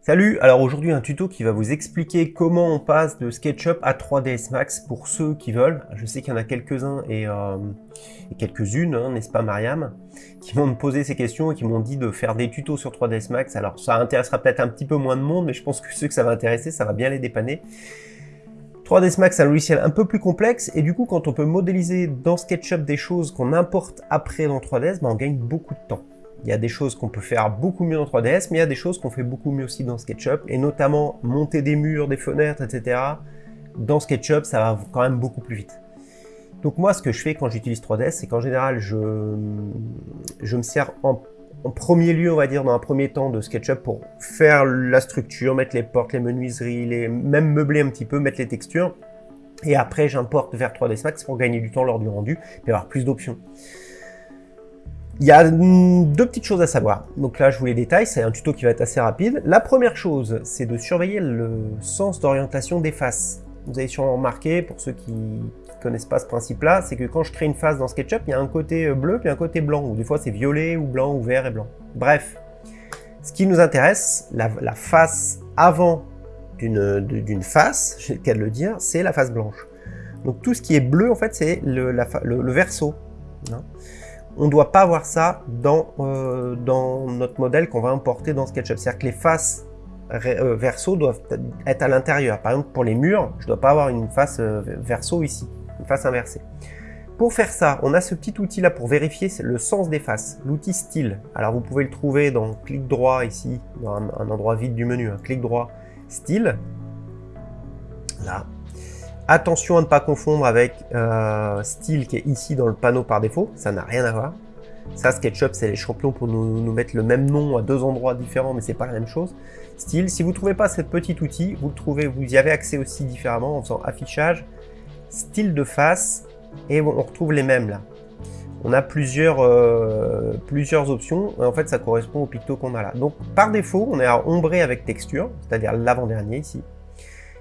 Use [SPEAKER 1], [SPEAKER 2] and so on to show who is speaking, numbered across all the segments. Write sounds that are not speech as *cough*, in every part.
[SPEAKER 1] Salut, alors aujourd'hui un tuto qui va vous expliquer comment on passe de SketchUp à 3ds Max pour ceux qui veulent. Je sais qu'il y en a quelques-uns et, euh, quelques-unes, hein, n'est-ce pas Mariam, qui m'ont posé ces questions et qui m'ont dit de faire des tutos sur 3ds Max. Alors ça intéressera peut-être un petit peu moins de monde, mais je pense que ceux que ça va intéresser, ça va bien les dépanner. 3ds Max c'est un logiciel un peu plus complexe et du coup quand on peut modéliser dans SketchUp des choses qu'on importe après dans 3ds, ben, on gagne beaucoup de temps. Il y a des choses qu'on peut faire beaucoup mieux dans 3ds, mais il y a des choses qu'on fait beaucoup mieux aussi dans SketchUp, et notamment monter des murs, des fenêtres, etc. Dans SketchUp, ça va quand même beaucoup plus vite. Donc moi, ce que je fais quand j'utilise 3ds, c'est qu'en général, je, me sers en, premier lieu, on va dire, dans un premier temps de SketchUp pour faire la structure, mettre les portes, les menuiseries, les, même meubler un petit peu, mettre les textures. Et après, j'importe vers 3ds Max pour gagner du temps lors du rendu et avoir plus d'options. Il y a deux petites choses à savoir. Donc là, je vous les détaille, c'est un tuto qui va être assez rapide. La première chose, c'est de surveiller le sens d'orientation des faces. Vous avez sûrement remarqué, pour ceux qui ne connaissent pas ce principe-là, c'est que quand je crée une face dans SketchUp, il y a un côté euh, bleu puis un côté blanc, ou des fois c'est violet ou blanc ou vert et blanc. Bref, ce qui nous intéresse, la, face avant d'une face, *laughs* j'ai le cas c'est la face blanche. Donc tout ce qui est bleu, en fait, c'est le, le, verso. Hein on ne doit pas avoir ça dans, euh, dans notre modèle qu'on va importer dans SketchUp. C'est-à-dire que les faces euh, verso doivent être à l'intérieur. Par exemple, pour les murs, je ne dois pas avoir une face euh, verso ici, une face inversée. Pour faire ça, on a ce petit outil là pour vérifier le sens des faces, l'outil style. Alors vous pouvez le trouver dans clic droit ici, dans un, endroit vide du menu, un hein. clic droit, style. Là, Attention à ne pas confondre avec euh, style qui est ici dans le panneau par défaut, ça n'a rien à voir. Ça, SketchUp, c'est les champions pour nous, mettre le même nom à deux endroits différents, mais c'est pas la même chose. Style, si vous ne trouvez pas ce petit outil, vous le trouvez, vous y avez accès aussi différemment en faisant affichage, style de face, et on retrouve les mêmes là. On a plusieurs, euh, plusieurs options, et en fait ça correspond au picto qu'on a là. Donc par défaut, on est à ombrer avec texture, c'est-à-dire l'avant-dernier ici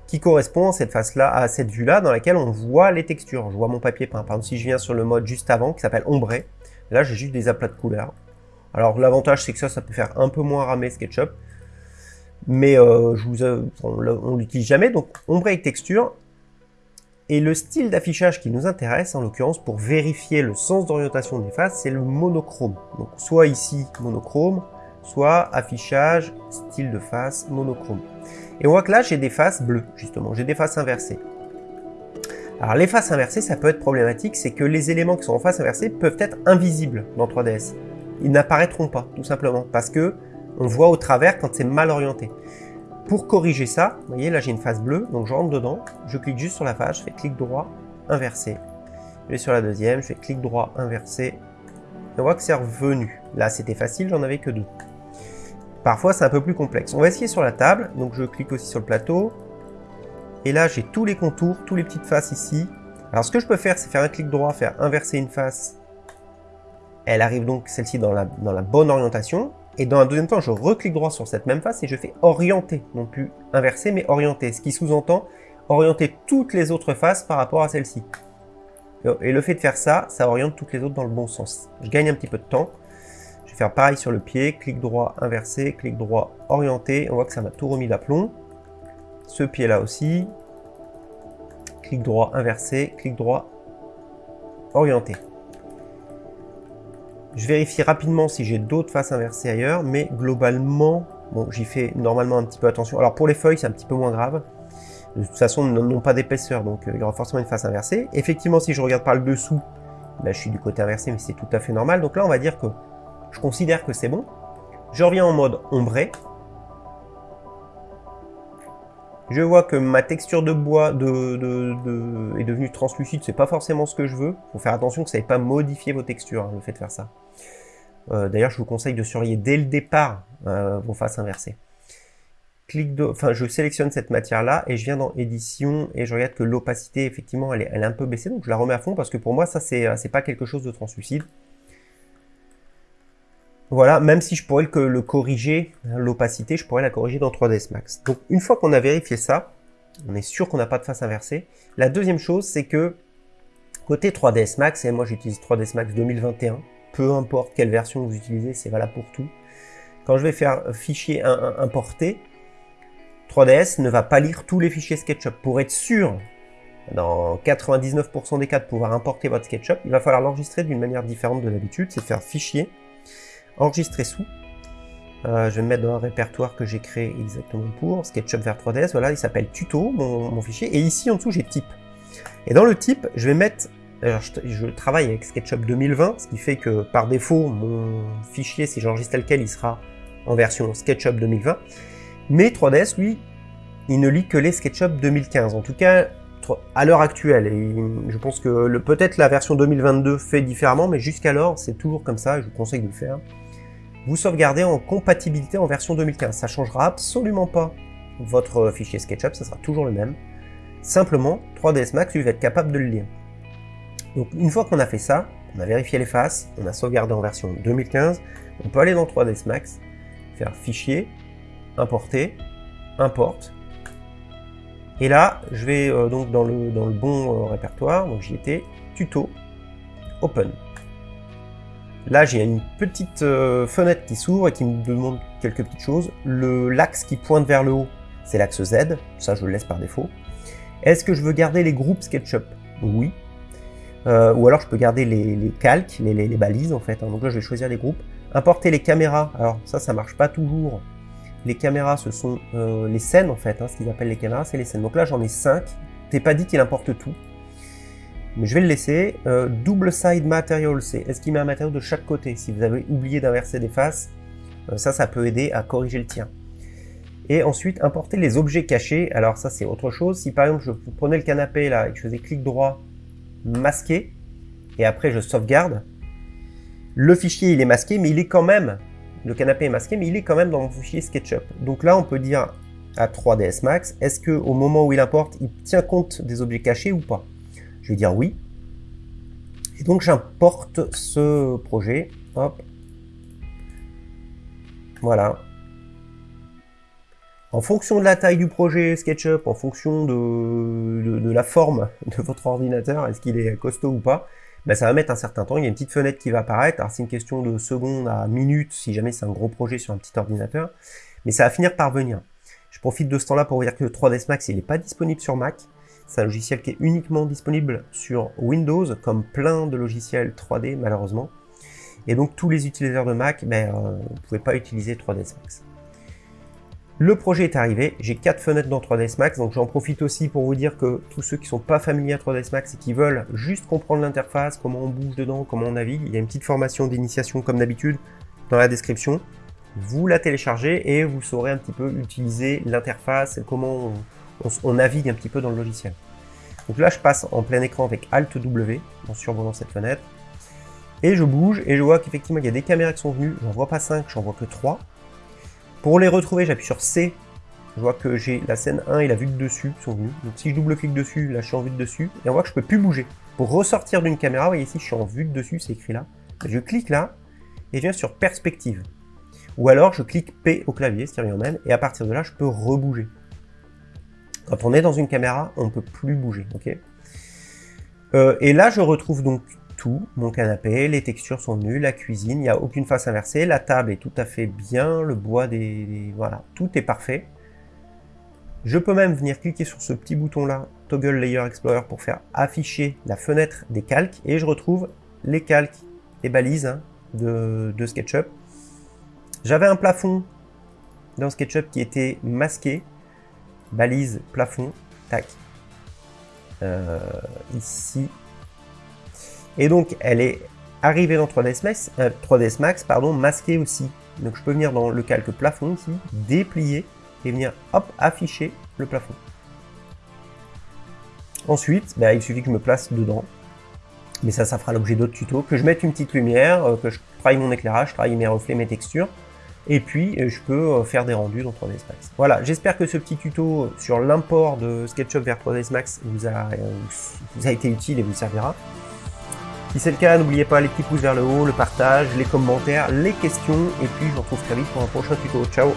[SPEAKER 1] qui correspond à cette face-là, à cette vue-là, dans laquelle on voit les textures. Je vois mon papier peint. Par exemple, si je viens sur le mode juste avant, qui s'appelle ombré, là j'ai juste des aplats de couleurs. Alors l'avantage c'est que ça, ça peut faire un peu moins ramer SketchUp, mais euh, je vous, on, l'utilise jamais, donc ombré avec texture. Et le style d'affichage qui nous intéresse, en l'occurrence, pour vérifier le sens d'orientation des faces, c'est le monochrome. Donc soit ici, monochrome, soit affichage, style de face, monochrome. Et on voit que là, j'ai des faces bleues, justement. J'ai des faces inversées. Alors, les faces inversées, ça peut être problématique, c'est que les éléments qui sont en face inversée peuvent être invisibles dans 3ds. Ils n'apparaîtront pas, tout simplement, parce que on voit au travers quand c'est mal orienté. Pour corriger ça, vous voyez, là j'ai une face bleue, donc je rentre dedans, je clique juste sur la face, je fais clic droit, inversé. Je vais sur la deuxième, je fais clic droit, inversé. Et on voit que c'est revenu. Là, c'était facile, j'en avais que deux. Parfois, c'est un peu plus complexe. On va essayer sur la table. Donc, je clique aussi sur le plateau. Et là, j'ai tous les contours, tous les petites faces ici. Alors, ce que je peux faire, c'est faire un clic droit, faire inverser une face. Elle arrive donc, celle-ci, dans la, dans la bonne orientation. Et dans un deuxième temps, je reclique droit sur cette même face et je fais orienter. Non plus inverser, mais orienter. Ce qui sous-entend orienter toutes les autres faces par rapport à celle-ci. Et le fait de faire ça, ça oriente toutes les autres dans le bon sens. Je gagne un petit peu de temps faire pareil sur le pied, clic droit inversé, clic droit orienté, on voit que ça m'a tout remis d'aplomb. Ce pied là aussi, clic droit inversé, clic droit orienté. Je vérifie rapidement si j'ai d'autres faces inversées ailleurs, mais globalement, bon, j'y fais normalement un petit peu attention. Alors pour les feuilles, c'est un petit peu moins grave. De toute façon, n'ont pas d'épaisseur, donc euh, il y aura forcément une face inversée. Effectivement, si je regarde par le dessous, ben, je suis du côté inversé, mais c'est tout à fait normal. Donc là, on va dire que je considère que c'est bon. Je reviens en mode ombré. Je vois que ma texture de bois est devenue translucide, c'est pas forcément ce que je veux. Il faut faire attention que ça n'ait pas modifié vos textures, hein, le fait de faire ça. Euh, d'ailleurs, je vous conseille de surveiller dès le départ euh, vos faces inversées. Je sélectionne cette matière-là et je viens dans édition et je regarde que l'opacité, effectivement, elle est, elle est, un peu baissée, donc je la remets à fond parce que pour moi, ça, c'est pas quelque chose de translucide. Voilà, même si je pourrais le, corriger, l'opacité, je pourrais la corriger dans 3ds Max. Donc une fois qu'on a vérifié ça, on est sûr qu'on n'a pas de face inversée. La deuxième chose, c'est que côté 3ds Max, et moi j'utilise 3ds Max 2021, peu importe quelle version vous utilisez, c'est valable pour tout. Quand je vais faire fichier importer, 3ds ne va pas lire tous les fichiers SketchUp. Pour être sûr, dans 99% des cas, de pouvoir importer votre SketchUp, il va falloir l'enregistrer d'une manière différente de l'habitude, c'est faire fichier, enregistrer sous. Euh, je vais me mettre dans un répertoire que j'ai créé exactement pour SketchUp vers 3ds. Voilà, il s'appelle tuto, mon, fichier. Et ici, en dessous, j'ai type. Et dans le type, je vais mettre... Je, travaille avec SketchUp 2020, ce qui fait que par défaut, mon fichier, si j'enregistre tel quel, il sera en version SketchUp 2020. Mais 3ds, lui, il ne lit que les SketchUp 2015. En tout cas, à l'heure actuelle. Je pense que peut-être la version 2022 fait différemment, mais jusqu'alors, c'est toujours comme ça, je vous conseille de le faire. Vous sauvegardez en compatibilité en version 2015. Ça changera absolument pas votre fichier SketchUp, ça sera toujours le même. Simplement, 3ds Max, lui, va être capable de le lire. Donc une fois qu'on a fait ça, on a vérifié les faces, on a sauvegardé en version 2015, on peut aller dans 3ds Max, faire Fichier, Importer, Importe, et là, je vais euh, donc dans le, dans le bon euh, répertoire, donc j'y étais, tuto, open. Là, j'ai une petite euh, fenêtre qui s'ouvre et qui me demande quelques petites choses. L'axe qui pointe vers le haut, c'est l'axe Z, ça je le laisse par défaut. Est-ce que je veux garder les groupes SketchUp? Oui. ou alors je peux garder les, calques, les, balises en fait. Hein. Donc là, je vais choisir les groupes. Importer les caméras, alors ça, ça marche pas toujours les caméras, ce sont euh, les scènes en fait, hein, ce qu'ils appellent les caméras, c'est les scènes. Donc là, j'en ai 5. T'es pas dit qu'il importe tout. Je vais le laisser. Euh, double side material, c'est est-ce qu'il met un matériau de chaque côté Si vous avez oublié d'inverser des faces, euh, ça, ça peut aider à corriger le tien. Et ensuite, importer les objets cachés. Alors ça, c'est autre chose. Si par exemple, je prenais le canapé là et que je faisais clic droit, masquer, et après je sauvegarde, le fichier il est masqué, mais il est quand même le canapé est masqué, mais il est quand même dans mon fichier SketchUp. Donc là, on peut dire à 3ds Max, est-ce que au moment où il importe, il tient compte des objets cachés ou pas? Je vais dire oui. Et donc j'importe ce projet. Hop. Voilà. En fonction de la taille du projet SketchUp, en fonction de, la forme *laughs* de votre ordinateur, est-ce qu'il est costaud ou pas, ben, ça va mettre un certain temps. Il y a une petite fenêtre qui va apparaître. C'est une question de secondes à minutes si jamais c'est un gros projet sur un petit ordinateur. Mais ça va finir par venir. Je profite de ce temps-là pour vous dire que le 3ds Max, il n'est pas disponible sur Mac. C'est un logiciel qui est uniquement disponible sur Windows, comme plein de logiciels 3D malheureusement. Et donc tous les utilisateurs de Mac, ben, euh, vous ne pouvez pas utiliser 3ds Max. Le projet est arrivé, j'ai quatre fenêtres dans 3ds Max, donc j'en profite aussi pour vous dire que tous ceux qui sont pas familiers à 3ds Max et qui veulent juste comprendre l'interface, comment on bouge dedans, comment on navigue, il y a une petite formation d'initiation comme d'habitude dans la description. Vous la téléchargez et vous saurez un petit peu utiliser l'interface, comment on, navigue un petit peu dans le logiciel. Donc là, je passe en plein écran avec Alt W en survolant cette fenêtre. Et je bouge et je vois qu'effectivement, il y a des caméras qui sont venues. J'en vois pas 5, j'en vois que 3. Pour les retrouver, j'appuie sur C. Je vois que j'ai la scène 1 et la vue de dessus qui sont venus. Donc si je double-clique dessus, là je suis en vue de dessus. Et on voit que je peux plus bouger. Pour ressortir d'une caméra, vous voyez ici, je suis en vue de dessus, c'est écrit là. Je clique là et je viens sur perspective. Ou alors je clique P au clavier, styrian même, et à partir de là, je peux rebouger. Quand on est dans une caméra, on ne peut plus bouger. euh, et là, je retrouve donc tout, mon canapé, les textures sont venues, la cuisine, il n'y a aucune face inversée, la table est tout à fait bien, le bois des... voilà, tout est parfait. Je peux même venir cliquer sur ce petit bouton là, Toggle Layer Explorer, pour faire afficher la fenêtre des calques, et je retrouve les calques et balises hein, de, SketchUp. J'avais un plafond dans SketchUp qui était masqué, balise, plafond, tac. Euh, ici, et donc, elle est arrivée dans 3ds Max, 3ds Max pardon, masquée aussi. Donc, je peux venir dans le calque plafond ici, déplier et venir, hop, afficher le plafond. Ensuite, bah, il suffit que je me place dedans. Mais ça, ça fera l'objet d'autres tutos. Que je mette une petite lumière, euh, que je travaille mon éclairage, je travaille mes reflets, mes textures. Et puis, euh, je peux euh, faire des rendus dans 3ds Max. Voilà, j'espère que ce petit tuto sur l'import de SketchUp vers 3ds Max vous a, vous a été utile et vous servira. Si c'est le cas, n'oubliez pas les petits pouces vers le haut, le partage, les commentaires, les questions, et puis je vous retrouve très vite pour un prochain tuto. Ciao